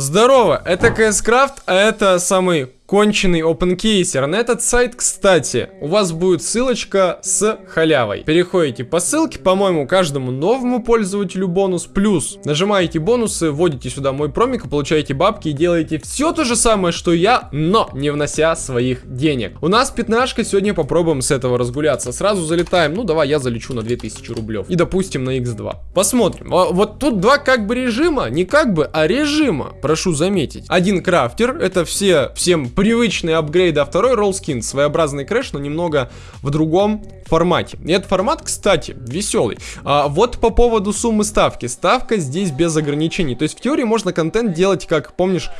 Здорово, это Craft, а это самый конченый OpenCaser. На этот сайт, кстати, у вас будет ссылочка с халявой. Переходите по ссылке, по-моему, каждому новому пользователю бонус. Плюс нажимаете бонусы, вводите сюда мой промик, получаете бабки и делаете все то же самое, что я, но не внося своих денег. У нас пятнашка, сегодня попробуем с этого разгуляться. Сразу залетаем, ну давай я залечу на 2000 рублев. И допустим на x2. Посмотрим. А, вот тут два как бы режима, не как бы, а режима, прошу заметить. Один крафтер, это все всем привычные апгрейды, а второй роллскин, своеобразный крэш, но немного в другом формате. И этот формат, кстати, веселый. А, вот по поводу суммы ставки. Ставка здесь без ограничений. То есть в теории можно контент делать, как, помнишь,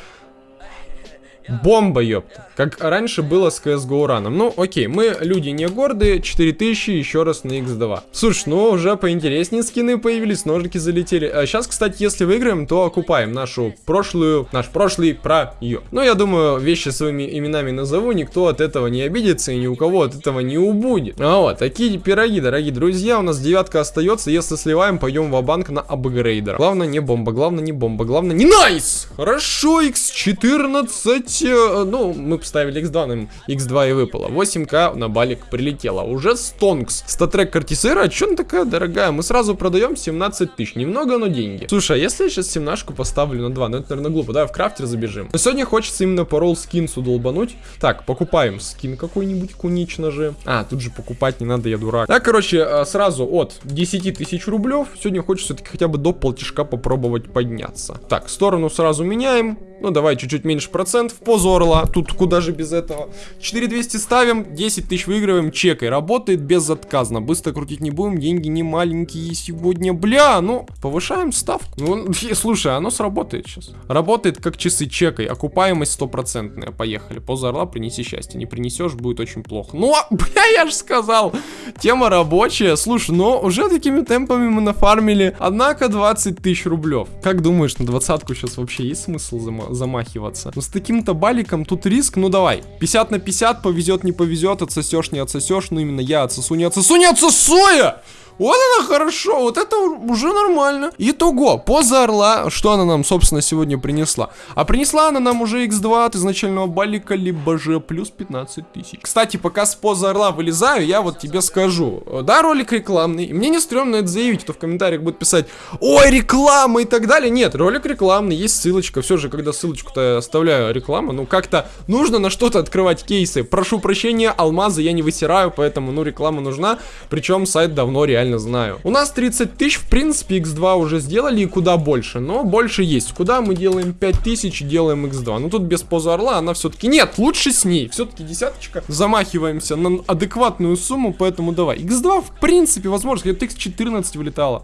Бомба, ёпта. Как раньше было с CSGO раном. Ну, окей, мы люди не гордые, 4000 еще раз на x2. Слушай, ну уже поинтереснее скины появились, ножики залетели. А сейчас, кстати, если выиграем, то окупаем нашу прошлую, наш прошлый про ее. Ну, я думаю, вещи своими именами назову, никто от этого не обидится и ни у кого от этого не убудет. А вот, такие пироги, дорогие друзья, у нас девятка остается, если сливаем, пойдем в банк на апгрейдер. Главное не бомба, главное не бомба, главное не найс! Хорошо, x14 э, ну, мы поставили x2, нам x2 и выпало. 8к на балик прилетело. Уже стонкс. Статрек картисера, а что она такая дорогая? Мы сразу продаем 17 тысяч. Немного, но деньги. Слушай, а если я сейчас 17 поставлю на 2? Ну, это, наверное, глупо. Давай в крафтер забежим. Но сегодня хочется именно по ролл скинсу долбануть. Так, покупаем скин какой-нибудь кунично же. А, тут же покупать не надо, я дурак. Так, короче, э, сразу от 10 тысяч рублев. Сегодня хочется все-таки хотя бы до полтишка попробовать подняться. Так, сторону сразу меняем. Ну, давай чуть-чуть меньше процентов позу орла. Тут куда же без этого. 4200 ставим, 10 тысяч выигрываем, чекай. Работает безотказно. Быстро крутить не будем, деньги не маленькие сегодня. Бля, ну, повышаем ставку. Ну, слушай, оно сработает сейчас. Работает как часы, чекай. Окупаемость стопроцентная. Поехали. Поза орла принеси счастье. Не принесешь, будет очень плохо. Ну, а, бля, я же сказал. Тема рабочая. Слушай, но уже такими темпами мы нафармили. Однако 20 тысяч рублев. Как думаешь, на двадцатку сейчас вообще есть смысл замахиваться? Ну, с таким-то баликом тут риск, ну давай. 50 на 50, повезет, не повезет, отсосешь, не отсосешь. Ну именно я отсосу, не отсосу, не отсосу я! Вот это хорошо, вот это уже нормально. Итого, поза орла, что она нам, собственно, сегодня принесла? А принесла она нам уже x2 от изначального балика, либо же плюс 15 тысяч. Кстати, пока с поза орла вылезаю, я вот тебе скажу. Да, ролик рекламный, мне не стрёмно это заявить, кто в комментариях будет писать, ой, реклама и так далее. Нет, ролик рекламный, есть ссылочка. Все же, когда ссылочку-то оставляю реклама, ну как-то нужно на что-то открывать кейсы. Прошу прощения, алмазы я не высираю, поэтому, ну, реклама нужна. Причем сайт давно реально реально знаю. У нас 30 тысяч, в принципе, x2 уже сделали и куда больше, но больше есть. Куда мы делаем 5000 делаем x2? Ну тут без поза орла она все-таки... Нет, лучше с ней. Все-таки десяточка. Замахиваемся на адекватную сумму, поэтому давай. x2, в принципе, возможно, где-то x14 вылетало.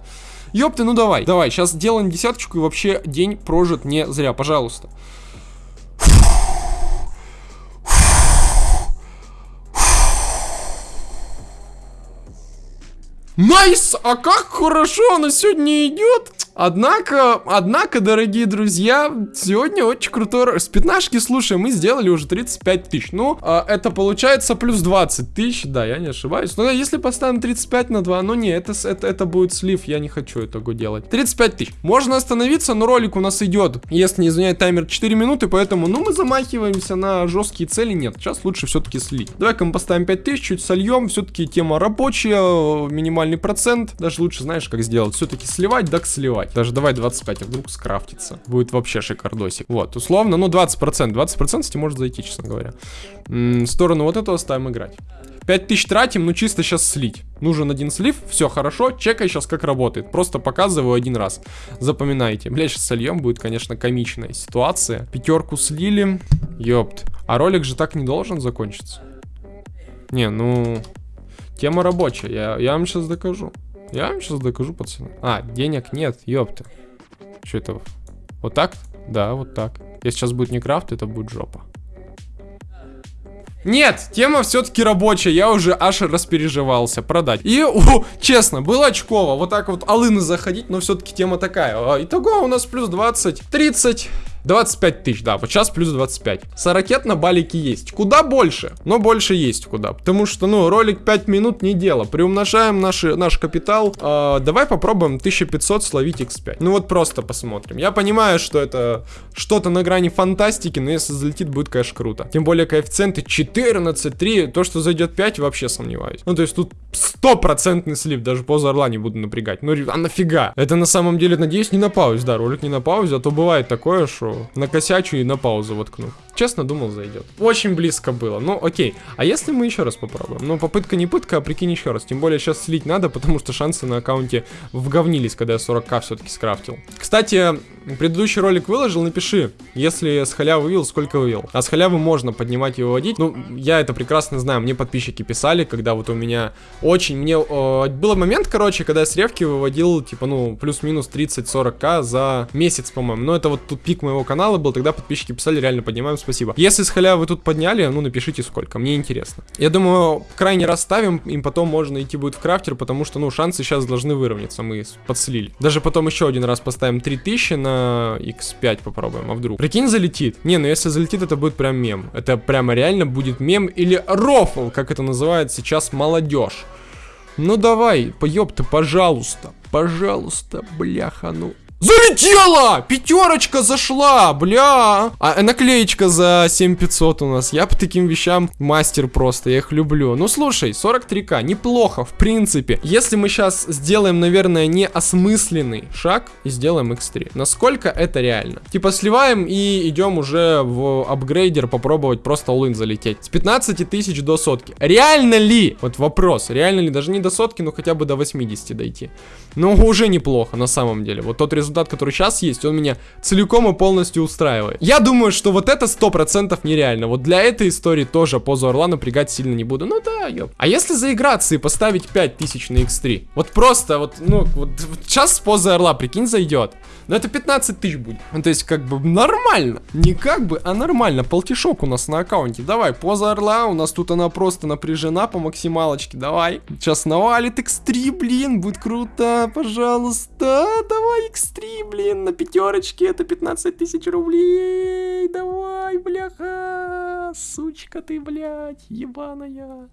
Ёпты, ну давай. Давай, сейчас делаем десяточку и вообще день прожит не зря, пожалуйста. Nice! А как хорошо она сегодня идет! Однако, однако, дорогие друзья, сегодня очень крутой... С пятнашки, слушай, мы сделали уже 35 тысяч. Ну, а, это получается плюс 20 тысяч, да, я не ошибаюсь. Но если поставим 35 на 2, ну не, это, это, это будет слив, я не хочу этого делать. 35 тысяч. Можно остановиться, но ролик у нас идет, если не изменяет таймер 4 минуты, поэтому, ну, мы замахиваемся на жесткие цели. Нет, сейчас лучше все-таки слить. Давай-ка мы поставим 5 тысяч, чуть сольем. Все-таки тема рабочая, минимальный процент. Даже лучше, знаешь, как сделать. Все-таки сливать, так сливать давать. Даже давай 25, а вдруг скрафтится. Будет вообще шикардосик. Вот, условно, ну 20%. 20% кстати, может зайти, честно говоря. М -м, сторону вот этого ставим играть. 5000 тратим, ну чисто сейчас слить. Нужен один слив, все хорошо, чекай сейчас как работает. Просто показываю один раз. Запоминайте. Бля, сейчас сольем, будет, конечно, комичная ситуация. Пятерку слили. Ёпт. А ролик же так не должен закончиться. Не, ну... Тема рабочая, я, я вам сейчас докажу. Я вам сейчас докажу, пацаны. А, денег нет, ёпта. Что это? Вот так? Да, вот так. Если сейчас будет не крафт, это будет жопа. Нет, тема все-таки рабочая, я уже аж распереживался продать. И, о, честно, было очково, вот так вот алыны заходить, но все-таки тема такая. А, итого у нас плюс 20, 30, 25 тысяч, да, вот сейчас плюс 25. Сорокет на балике есть. Куда больше? Но больше есть куда. Потому что, ну, ролик 5 минут не дело. Приумножаем наши, наш капитал. Э, давай попробуем 1500 словить x5. Ну вот просто посмотрим. Я понимаю, что это что-то на грани фантастики, но если залетит, будет, конечно, круто. Тем более коэффициенты 14, 3. То, что зайдет 5, вообще сомневаюсь. Ну, то есть тут стопроцентный слив. Даже поза орла не буду напрягать. Ну, а нафига? Это на самом деле, надеюсь, не на паузе. Да, ролик не на паузе, а то бывает такое, что накосячу и на паузу воткну. Честно, думал, зайдет. Очень близко было. Ну, окей. А если мы еще раз попробуем? Ну, попытка не пытка, а прикинь еще раз. Тем более сейчас слить надо, потому что шансы на аккаунте вговнились, когда я 40к все-таки скрафтил. Кстати, предыдущий ролик выложил, напиши, если с халявы вывел, сколько вывел. А с халявы можно поднимать и выводить. Ну, я это прекрасно знаю. Мне подписчики писали, когда вот у меня очень... Мне... Э, был момент, короче, когда я с ревки выводил, типа, ну, плюс-минус 30-40к за месяц, по-моему. Но это вот тут пик моего канала был, тогда подписчики писали, реально поднимаем, спасибо. Если с халявы вы тут подняли, ну, напишите сколько, мне интересно. Я думаю, крайне расставим, им потом можно идти будет в крафтер, потому что, ну, шансы сейчас должны выровняться, мы подслили. Даже потом еще один раз поставим 3000 на x5 попробуем, а вдруг. Прикинь, залетит. Не, ну если залетит, это будет прям мем. Это прямо реально будет мем или рофл, как это называет сейчас молодежь. Ну давай, поёб ты, пожалуйста, пожалуйста, бляха, ну Залетела! Пятерочка зашла, бля. А наклеечка за 7500 у нас. Я по таким вещам мастер просто, я их люблю. Ну слушай, 43к, неплохо, в принципе. Если мы сейчас сделаем, наверное, неосмысленный шаг и сделаем x3. Насколько это реально? Типа сливаем и идем уже в апгрейдер попробовать просто all залететь. С 15 тысяч до сотки. Реально ли? Вот вопрос. Реально ли? Даже не до сотки, но хотя бы до 80 дойти. Ну уже неплохо на самом деле. Вот тот результат результат, который сейчас есть, он меня целиком и полностью устраивает. Я думаю, что вот это 100% нереально. Вот для этой истории тоже позу орла напрягать сильно не буду. Ну да, ёп. А если заиграться и поставить 5000 на x3? Вот просто, вот, ну, вот, вот сейчас с позой орла, прикинь, зайдет. Но это 15 тысяч будет. Ну, то есть, как бы, нормально. Не как бы, а нормально. Полтишок у нас на аккаунте. Давай, поза орла. У нас тут она просто напряжена по максималочке. Давай. Сейчас навалит x3, блин. Будет круто. Пожалуйста. Давай x3, блин. На пятерочке. Это 15 тысяч рублей. Давай, бляха. Сучка ты, блядь. Ебаная.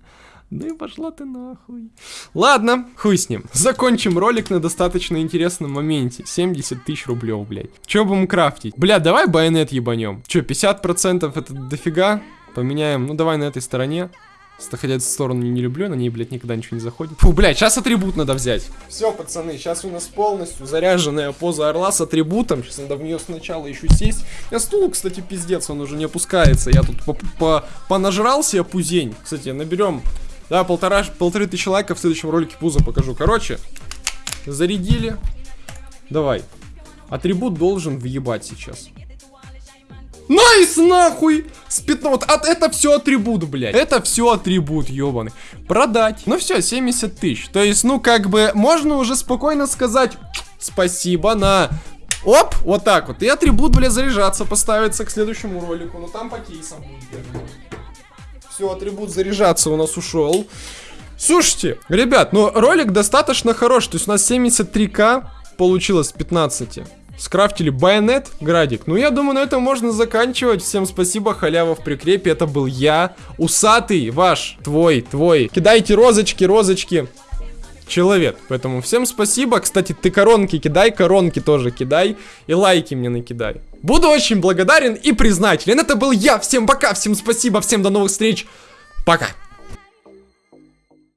Ну и пошла ты нахуй. Ладно, хуй с ним. Закончим ролик на достаточно интересном моменте. 70 тысяч рублей, блядь. Че будем крафтить? Бля, давай байонет ебанем. Че, 50% это дофига? Поменяем, ну давай на этой стороне. Хотя эту сторону не люблю, на ней, блядь, никогда ничего не заходит. Фу, блядь, сейчас атрибут надо взять. Все, пацаны, сейчас у нас полностью заряженная поза орла с атрибутом. Сейчас надо в нее сначала еще сесть. Я стул, кстати, пиздец, он уже не опускается. Я тут по -по понажрал себе пузень. Кстати, наберем да, полтора, полторы тысячи лайков в следующем ролике пузо покажу. Короче, зарядили. Давай. Атрибут должен въебать сейчас. Nice, нахуй! С 15... Вот от, это все атрибут, блядь. Это все атрибут, ебаный. Продать. Ну все, 70 тысяч. То есть, ну как бы, можно уже спокойно сказать спасибо на... Оп, вот так вот. И атрибут, блядь, заряжаться поставится к следующему ролику. Ну там по кейсам будет. Все, атрибут заряжаться у нас ушел. Слушайте, ребят, ну ролик достаточно хороший. То есть у нас 73к получилось 15. Скрафтили байонет, градик. Ну, я думаю, на этом можно заканчивать. Всем спасибо, халява в прикрепе. Это был я, усатый ваш, твой, твой. Кидайте розочки, розочки человек. Поэтому всем спасибо. Кстати, ты коронки кидай, коронки тоже кидай. И лайки мне накидай. Буду очень благодарен и признателен. Это был я. Всем пока, всем спасибо, всем до новых встреч. Пока.